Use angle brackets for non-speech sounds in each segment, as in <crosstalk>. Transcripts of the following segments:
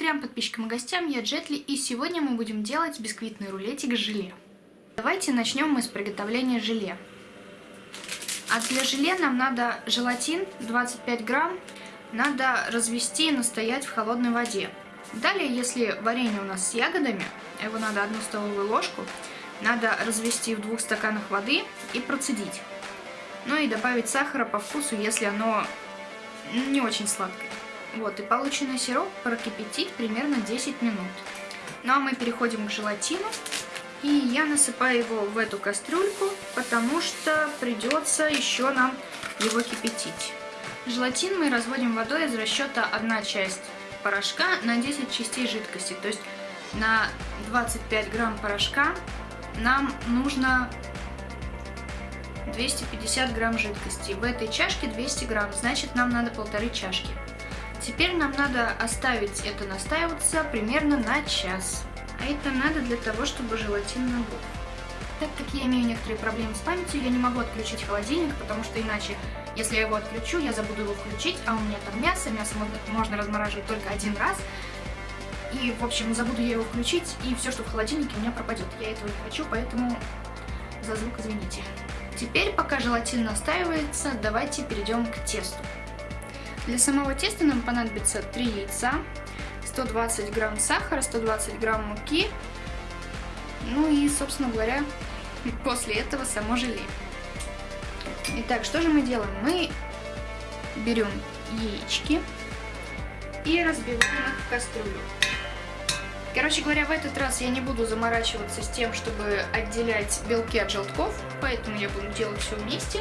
Трем подписчикам и гостям, я Джетли, и сегодня мы будем делать бисквитный рулетик желе. Давайте начнем мы с приготовления желе. А для желе нам надо желатин 25 грамм, надо развести и настоять в холодной воде. Далее, если варенье у нас с ягодами, его надо одну столовую ложку, надо развести в двух стаканах воды и процедить. Ну и добавить сахара по вкусу, если оно не очень сладкое. Вот, и полученный сироп прокипятить примерно 10 минут. Ну а мы переходим к желатину. И я насыпаю его в эту кастрюльку, потому что придется еще нам его кипятить. Желатин мы разводим водой из расчета 1 часть порошка на 10 частей жидкости. То есть на 25 грамм порошка нам нужно 250 грамм жидкости. В этой чашке 200 грамм, значит нам надо полторы чашки. Теперь нам надо оставить это настаиваться примерно на час. А это надо для того, чтобы желатин набух. Так как я имею некоторые проблемы с памятью, я не могу отключить холодильник, потому что иначе, если я его отключу, я забуду его включить, а у меня там мясо, мясо можно размораживать только один раз. И, в общем, забуду я его включить, и все, что в холодильнике, у меня пропадет. Я этого не хочу, поэтому за звук извините. Теперь, пока желатин настаивается, давайте перейдем к тесту. Для самого теста нам понадобится 3 яйца, 120 грамм сахара, 120 грамм муки, ну и, собственно говоря, <laughs> после этого само желе. Итак, что же мы делаем? Мы берем яички и разбиваем их в кастрюлю. Короче говоря, в этот раз я не буду заморачиваться с тем, чтобы отделять белки от желтков, поэтому я буду делать все вместе.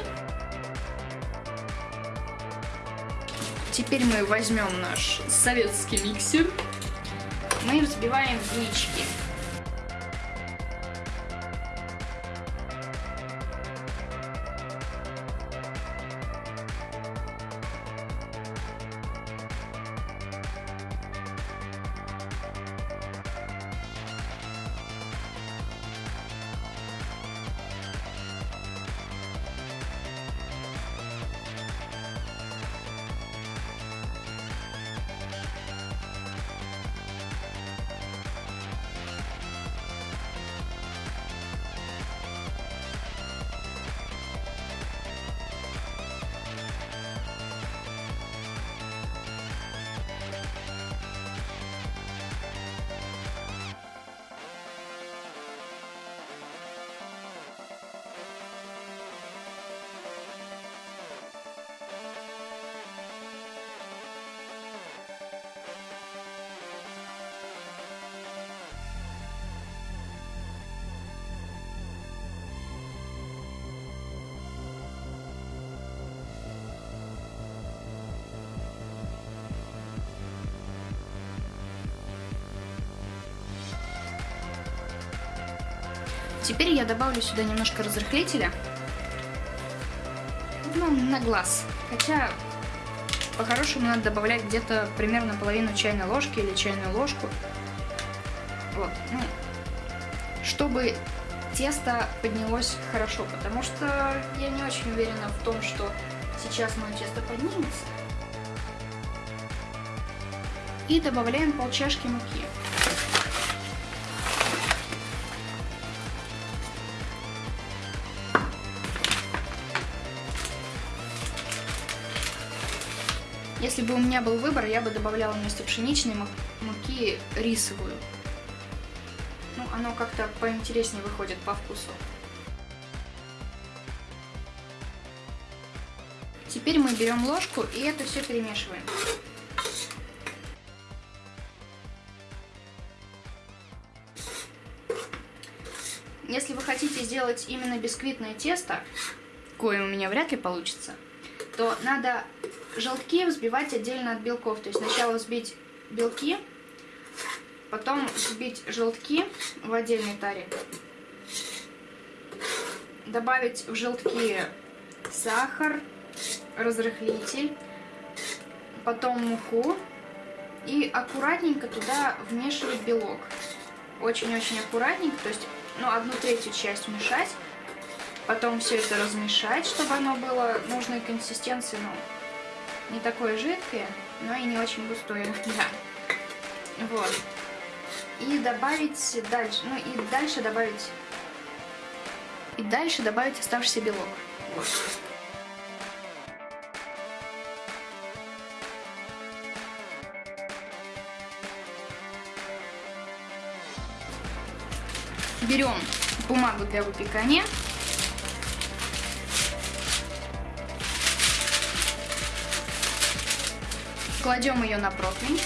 Теперь мы возьмем наш советский миксер. Мы взбиваем яички. Теперь я добавлю сюда немножко разрыхлителя. Ну, на глаз. Хотя, по-хорошему, надо добавлять где-то примерно половину чайной ложки или чайную ложку. Вот, ну, чтобы тесто поднялось хорошо, потому что я не очень уверена в том, что сейчас мое тесто поднимется. И добавляем пол чашки муки. Если бы у меня был выбор, я бы добавляла вместо пшеничной муки рисовую. Ну, оно как-то поинтереснее выходит по вкусу. Теперь мы берем ложку и это все перемешиваем. Если вы хотите сделать именно бисквитное тесто, кое у меня вряд ли получится, то надо желтки взбивать отдельно от белков. То есть сначала взбить белки, потом взбить желтки в отдельной таре. Добавить в желтки сахар, разрыхлитель, потом муку и аккуратненько туда вмешивать белок. Очень-очень аккуратненько, то есть ну, одну третью часть вмешать, потом все это размешать, чтобы оно было нужной консистенции, ну, не такое жидкое, но и не очень густое. <laughs> Да. Вот. И добавить дальше, ну и дальше добавить, и дальше добавить оставшийся белок. Берем бумагу для выпекания. Кладем ее на противень.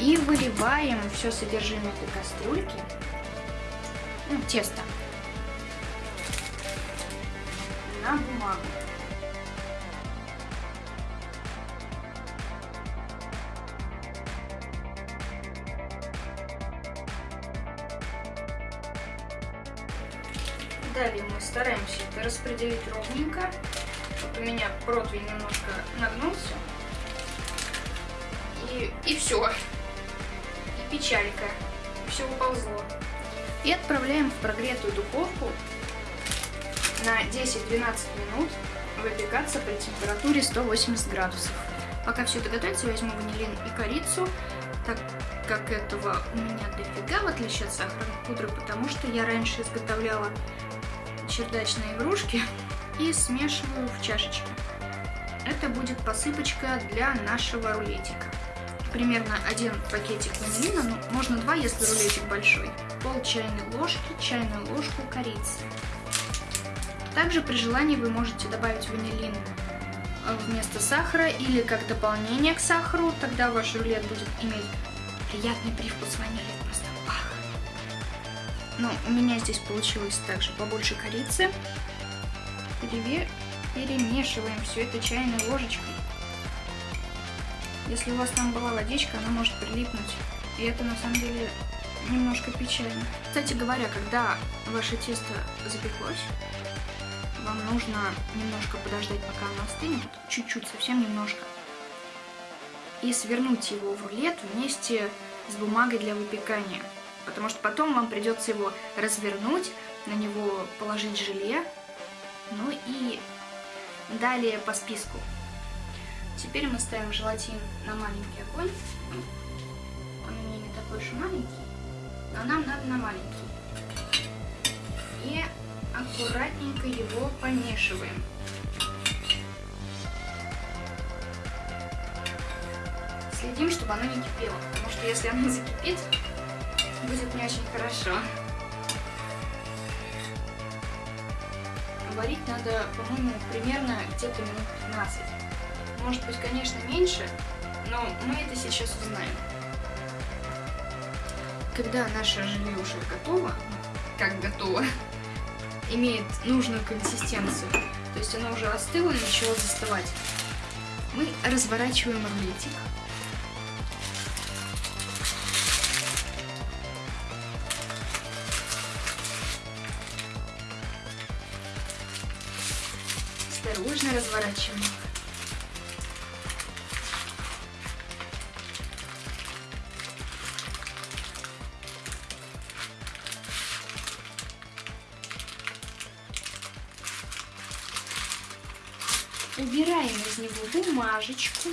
И выливаем все содержимое этой кастрюльки, ну, тесто, на бумагу. Далее мы стараемся это распределить ровненько. Вот у меня противень немножко нагнулся. И, и все. И печалька. Все уползло. И отправляем в прогретую духовку на 10-12 минут выпекаться при температуре 180 градусов. Пока все это готовится, возьму ванилин и корицу, так как этого у меня дофига, в отличие от сахарной пудры, потому что я раньше изготовляла чердачные игрушки и смешиваю в чашечке. Это будет посыпочка для нашего рулетика. Примерно один пакетик ванилина, ну, можно два, если рулетик большой. Пол чайной ложки, чайную ложку корицы. Также при желании вы можете добавить ванилин э, вместо сахара или как дополнение к сахару, тогда ваш рулет будет иметь приятный привкус ванили. Но у меня здесь получилось также побольше корицы. Переве... Перемешиваем все это чайной ложечкой. Если у вас там была водичка, она может прилипнуть. И это на самом деле немножко печально. Кстати говоря, когда ваше тесто запеклось, вам нужно немножко подождать, пока оно остынет, чуть-чуть, совсем немножко, и свернуть его в рулет вместе с бумагой для выпекания потому что потом вам придется его развернуть, на него положить желе, ну и далее по списку. Теперь мы ставим желатин на маленький огонь. Он у меня не такой уж маленький, но нам надо на маленький. И аккуратненько его помешиваем. Следим, чтобы оно не кипело, потому что если оно закипит, будет не очень хорошо. Варить надо, по-моему, примерно где-то минут 15. Может быть, конечно, меньше, но мы это сейчас узнаем. Когда наше желе уже готово, как готово, <laughs> имеет нужную консистенцию, то есть оно уже остыло и начало застывать, мы разворачиваем рулетик. Осторожно разворачиваем. Убираем из него бумажечку.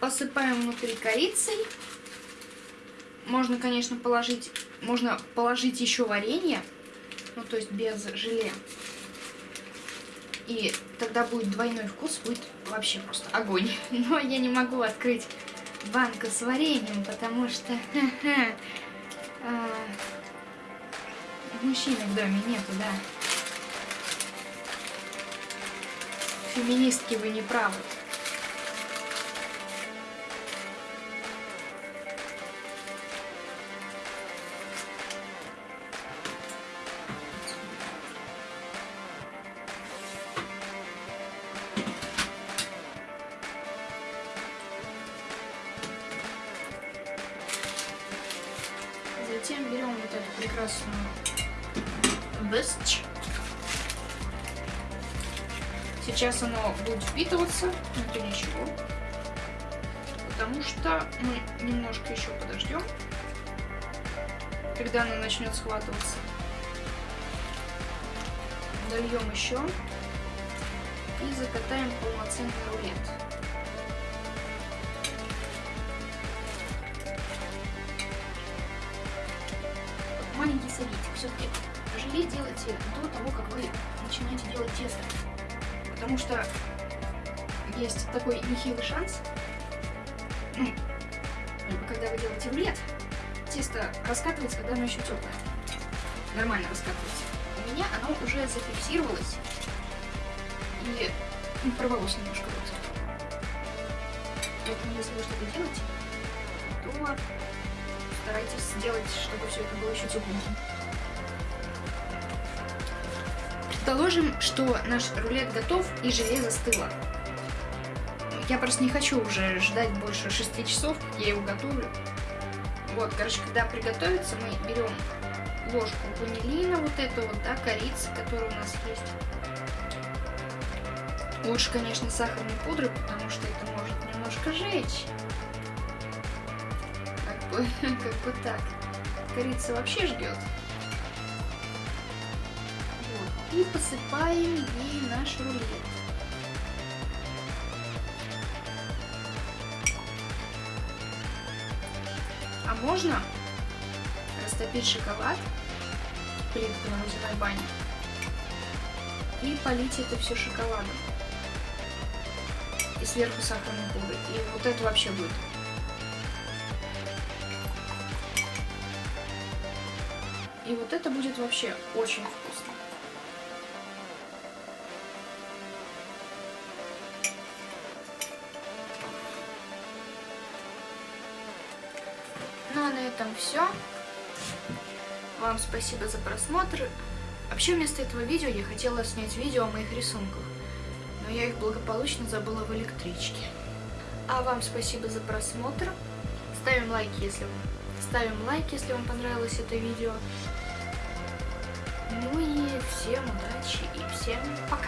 Посыпаем внутри корицей. Можно, конечно, положить, можно положить еще варенье, ну, то есть без желе. И тогда будет двойной вкус, будет вообще просто огонь. <laughs> Но я не могу открыть банку с вареньем, потому что а, мужчины в доме нету, да. Феминистки вы не правы. Прекрасную Best. Сейчас оно будет впитываться, но это ничего. Потому что мы немножко еще подождем. когда она начнет схватываться. Дольем еще и закатаем полноценный рулет. Все-таки желе делайте до того, как вы начинаете делать тесто. Потому что есть такой нехилый шанс, <clears throat> когда вы делаете рулет, тесто раскатывается, когда оно еще теплое. Нормально раскатывается. У меня оно уже зафиксировалось и ну, порвалось немножко вот. Поэтому если вы что-то делаете, то старайтесь сделать, чтобы все это было еще тепленьким. Предположим, что наш рулет готов и желе застыло. Я просто не хочу уже ждать больше 6 часов, я его готовлю. Вот, короче, когда приготовится, мы берем ложку ванилина, вот эту вот, да, корицы, которая у нас есть. Лучше, конечно, сахарной пудры, потому что это может немножко жечь. Как бы, <laughs> как бы так. Корица вообще ждет. И посыпаем ей наш рулет. А можно растопить шоколад плитку на водяной бане и полить это все шоколадом. И сверху сахарной пудрой. И вот это вообще будет. И вот это будет вообще очень вкусно. На этом все. Вам спасибо за просмотр. Вообще вместо этого видео я хотела снять видео о моих рисунках, но я их благополучно забыла в электричке. А вам спасибо за просмотр. Ставим лайки, если ставим лайк, если вам понравилось это видео. Ну и всем удачи и всем пока!